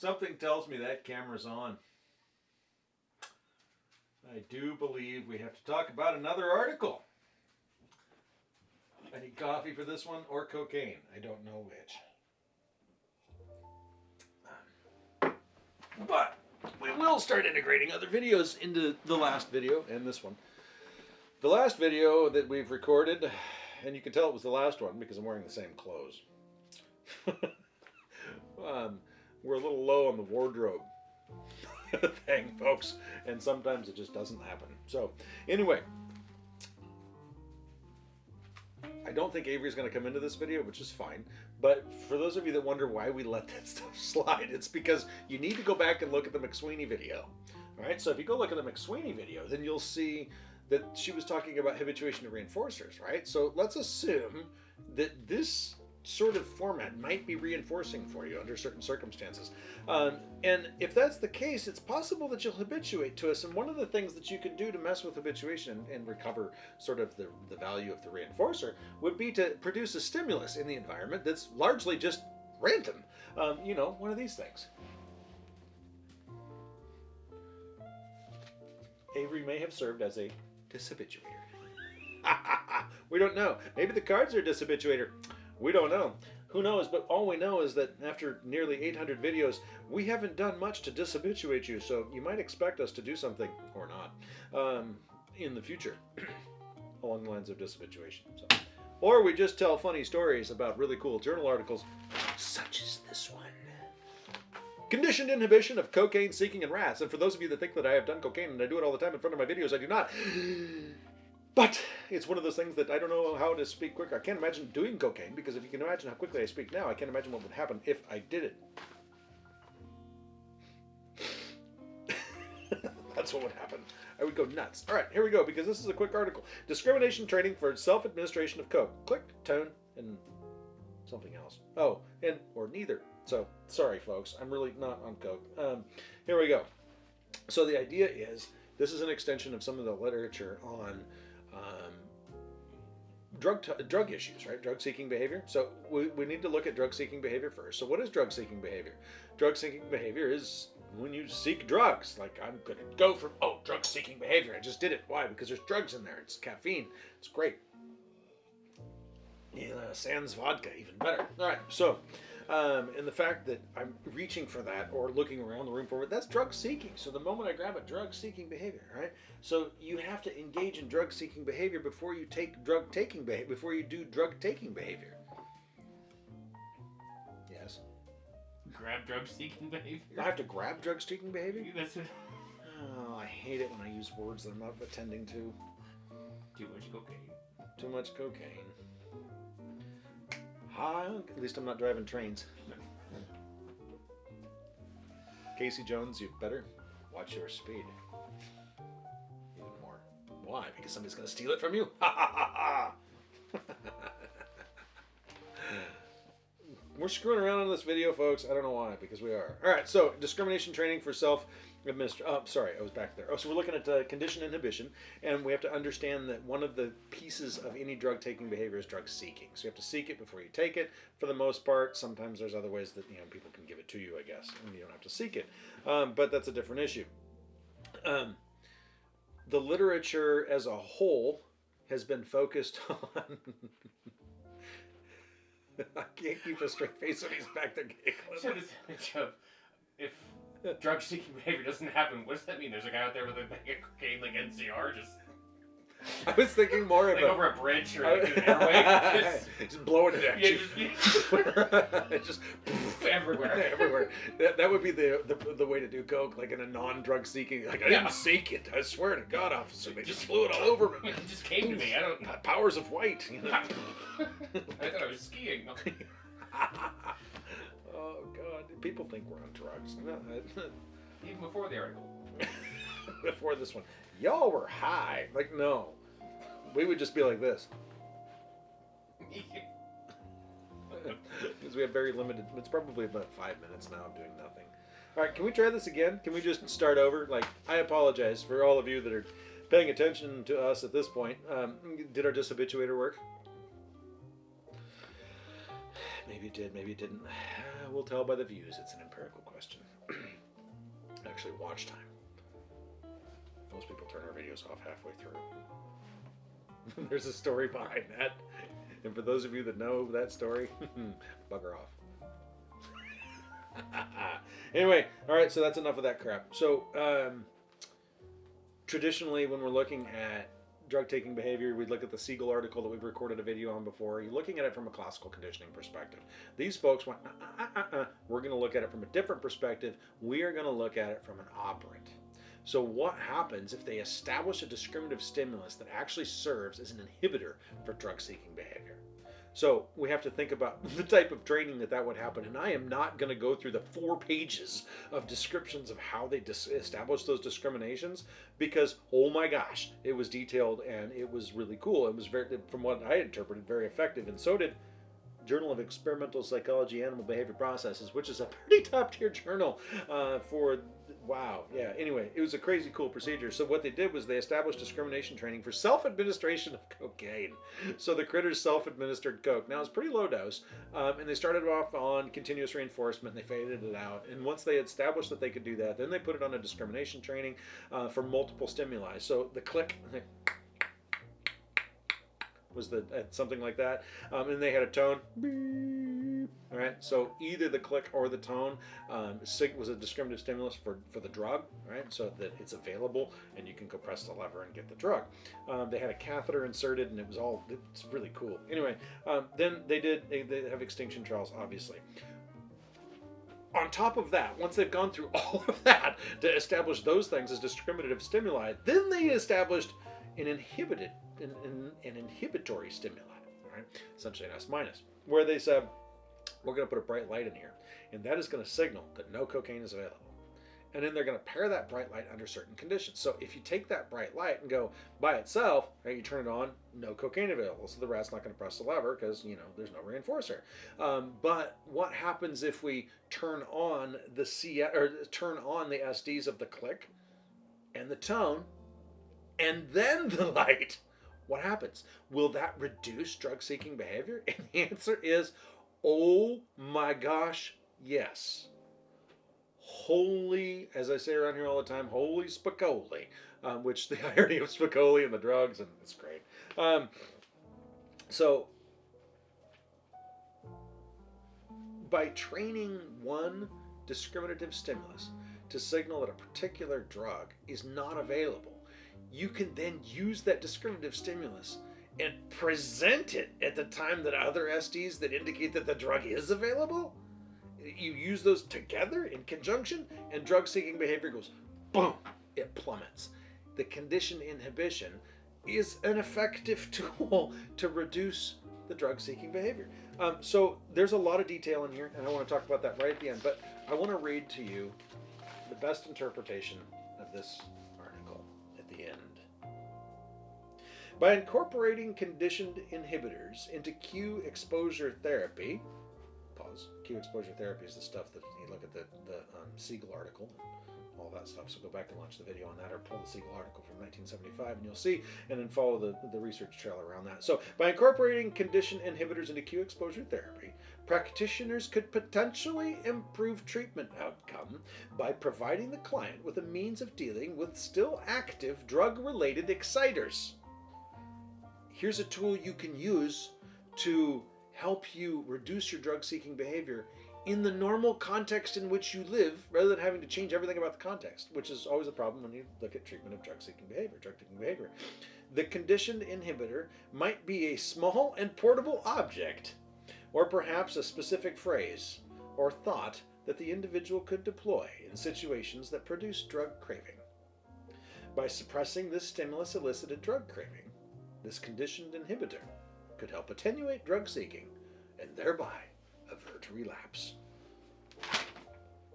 tells me that camera's on. I do believe we have to talk about another article. Any coffee for this one or cocaine? I don't know which. But we will start integrating other videos into the last video and this one. The last video that we've recorded, and you can tell it was the last one because I'm wearing the same clothes. um, we're a little low on the wardrobe thing, folks, and sometimes it just doesn't happen. So, anyway, I don't think Avery's going to come into this video, which is fine. But for those of you that wonder why we let that stuff slide, it's because you need to go back and look at the McSweeney video. All right, so if you go look at the McSweeney video, then you'll see that she was talking about habituation to reinforcers, right? So let's assume that this sort of format might be reinforcing for you under certain circumstances. Um, and if that's the case, it's possible that you'll habituate to us. And one of the things that you can do to mess with habituation and recover sort of the, the value of the reinforcer would be to produce a stimulus in the environment that's largely just random. Um, you know, one of these things. Avery may have served as a dishabituator. we don't know. Maybe the cards are a dishabituator. We don't know. Who knows? But all we know is that after nearly 800 videos, we haven't done much to dishabituate you, so you might expect us to do something, or not, um, in the future along the lines of dishabituation. So. Or we just tell funny stories about really cool journal articles, such as this one. Conditioned inhibition of cocaine seeking in rats. And for those of you that think that I have done cocaine and I do it all the time in front of my videos, I do not. But it's one of those things that I don't know how to speak quicker. I can't imagine doing cocaine because if you can imagine how quickly I speak now, I can't imagine what would happen if I did it. That's what would happen. I would go nuts. All right, here we go because this is a quick article. Discrimination training for self-administration of coke. Click, tone, and something else. Oh, and or neither. So sorry, folks. I'm really not on coke. Um, here we go. So the idea is this is an extension of some of the literature on um, drug drug issues, right? Drug seeking behavior. So we, we need to look at drug seeking behavior first. So what is drug seeking behavior? Drug seeking behavior is when you seek drugs. Like I'm gonna go for oh drug seeking behavior. I just did it. Why? Because there's drugs in there. It's caffeine. It's great. Yeah, sans vodka, even better. All right, so um, and the fact that I'm reaching for that or looking around the room for it, that's drug seeking. So the moment I grab a drug seeking behavior, right? So you have to engage in drug seeking behavior before you take drug taking behavior, before you do drug taking behavior. Yes. Grab drug seeking behavior? I have to grab drug seeking behavior? That's it. Oh, I hate it when I use words that I'm not attending to. Too much cocaine. Too much cocaine. At least I'm not driving trains. Casey Jones, you better watch your speed. Even more. Why? Because somebody's going to steal it from you? We're screwing around on this video, folks. I don't know why, because we are. All right, so discrimination training for self Administer. Oh, sorry, I was back there. Oh, so we're looking at uh, condition inhibition, and we have to understand that one of the pieces of any drug taking behavior is drug seeking. So you have to seek it before you take it. For the most part, sometimes there's other ways that you know people can give it to you, I guess, and you don't have to seek it. Um, but that's a different issue. Um, the literature as a whole has been focused on. I can't keep a straight face when he's back there. So this image of if drug seeking behavior doesn't happen, what does that mean? There's a guy out there with a bag of cocaine like NCR just I was thinking more of like a, over a bridge or like an airway. Just, just blowing it at yeah, you. just, It just everywhere. everywhere. That, that would be the, the the way to do coke, like in a non-drug seeking. Like I didn't seek it. I swear to God, officer, they just blew it all over me. It just came to me. I don't. Powers of white. You know? I thought I was skiing. oh God, people think we're on drugs. Even before the article. Before this one, y'all were high. Like no, we would just be like this because we have very limited. It's probably about five minutes now of doing nothing. All right, can we try this again? Can we just start over? Like, I apologize for all of you that are paying attention to us at this point. Um, did our dishabituator work? Maybe it did, maybe it didn't. We'll tell by the views. It's an empirical question. actually watch time. Most people turn our videos off halfway through. There's a story behind that. And for those of you that know that story, bugger off. anyway, all right, so that's enough of that crap. So, um, traditionally, when we're looking at drug taking behavior, we'd look at the Siegel article that we've recorded a video on before. You're looking at it from a classical conditioning perspective. These folks went, uh, uh, uh, we're going to look at it from a different perspective. We are going to look at it from an operant. So, what happens if they establish a discriminative stimulus that actually serves as an inhibitor for drug seeking behavior? So we have to think about the type of training that that would happen. And I am not going to go through the four pages of descriptions of how they establish those discriminations because, oh my gosh, it was detailed and it was really cool. It was very, from what I interpreted, very effective. And so did Journal of Experimental Psychology Animal Behavior Processes, which is a pretty top tier journal uh, for wow, yeah. Anyway, it was a crazy cool procedure. So what they did was they established discrimination training for self-administration of cocaine. So the critters self-administered coke. Now it's pretty low dose, um, and they started off on continuous reinforcement. They faded it out, and once they established that they could do that, then they put it on a discrimination training uh, for multiple stimuli. So the click was the uh, something like that, um, and they had a tone. All right, so either the click or the tone um, was a discriminative stimulus for, for the drug, right? So that it's available and you can go press the lever and get the drug. Um, they had a catheter inserted and it was all, it's really cool. Anyway, um, then they did, they, they have extinction trials, obviously on top of that, once they've gone through all of that to establish those things as discriminative stimuli, then they established an inhibited, an, an, an inhibitory stimuli, right? Essentially an S minus, where they said, we're going to put a bright light in here, and that is going to signal that no cocaine is available. And then they're going to pair that bright light under certain conditions. So if you take that bright light and go by itself, right, you turn it on, no cocaine available. So the rat's not going to press the lever because you know there's no reinforcer. Um, but what happens if we turn on the C or turn on the SDs of the click and the tone, and then the light? What happens? Will that reduce drug-seeking behavior? And the answer is Oh my gosh, yes. Holy, as I say around here all the time, holy Spicoli, um, which the irony of Spicoli and the drugs, and it's great. Um, so, by training one discriminative stimulus to signal that a particular drug is not available, you can then use that discriminative stimulus and present it at the time that other SDs that indicate that the drug is available. You use those together in conjunction, and drug seeking behavior goes boom, it plummets. The conditioned inhibition is an effective tool to reduce the drug seeking behavior. Um, so there's a lot of detail in here, and I want to talk about that right at the end. But I want to read to you the best interpretation of this By incorporating conditioned inhibitors into cue exposure therapy, pause, cue exposure therapy is the stuff that you look at the, the um, Siegel article, all that stuff. So go back and watch the video on that or pull the Siegel article from 1975 and you'll see, and then follow the, the research trail around that. So by incorporating condition inhibitors into cue exposure therapy, practitioners could potentially improve treatment outcome by providing the client with a means of dealing with still active drug-related exciters here's a tool you can use to help you reduce your drug seeking behavior in the normal context in which you live rather than having to change everything about the context, which is always a problem when you look at treatment of drug seeking behavior, drug seeking behavior. The conditioned inhibitor might be a small and portable object, or perhaps a specific phrase or thought that the individual could deploy in situations that produce drug craving. By suppressing this stimulus elicited drug craving, this conditioned inhibitor could help attenuate drug seeking and thereby avert relapse.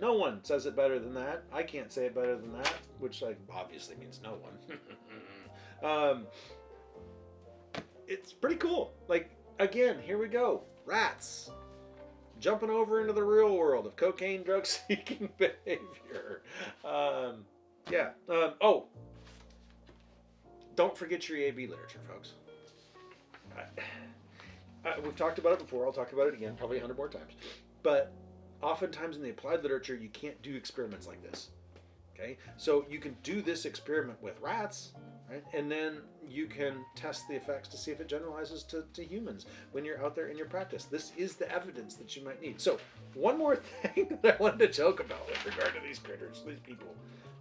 No one says it better than that. I can't say it better than that, which like, obviously means no one. um, it's pretty cool. Like, again, here we go. Rats jumping over into the real world of cocaine drug seeking behavior. Um, yeah. Um, oh, don't forget your AB literature, folks. I, we've talked about it before. I'll talk about it again, probably a hundred more times. But oftentimes in the applied literature, you can't do experiments like this. Okay, so you can do this experiment with rats, right? And then you can test the effects to see if it generalizes to, to humans when you're out there in your practice. This is the evidence that you might need. So, one more thing that I wanted to joke about with regard to these critters, these people.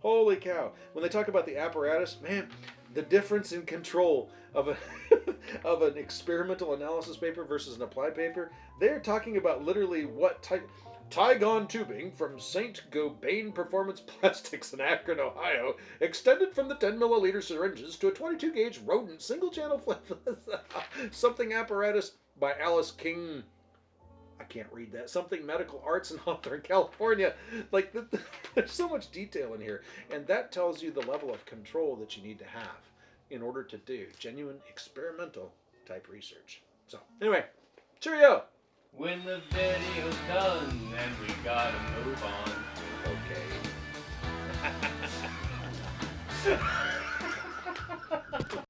Holy cow. When they talk about the apparatus, man, the difference in control of a of an experimental analysis paper versus an applied paper, they're talking about literally what type Tygon tubing from St. Gobain Performance Plastics in Akron, Ohio, extended from the 10 milliliter syringes to a 22 gauge rodent single channel something apparatus by Alice King. I can't read that. Something Medical Arts in Hawthorne, California. Like, the, the, there's so much detail in here. And that tells you the level of control that you need to have in order to do genuine experimental type research. So anyway, cheerio! When the video's done and we gotta move on. Okay.